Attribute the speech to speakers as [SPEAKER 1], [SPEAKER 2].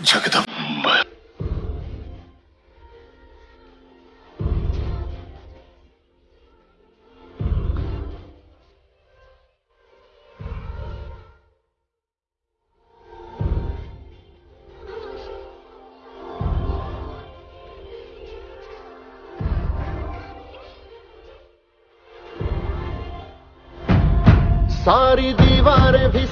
[SPEAKER 1] जगदम्ब
[SPEAKER 2] सारी दीवारें भी